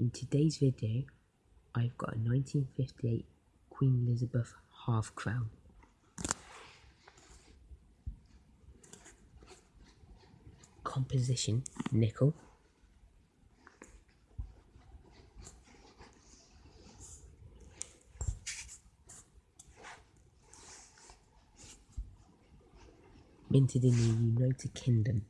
In today's video, I've got a 1958 Queen Elizabeth half crown. Composition, nickel. Minted in the United Kingdom.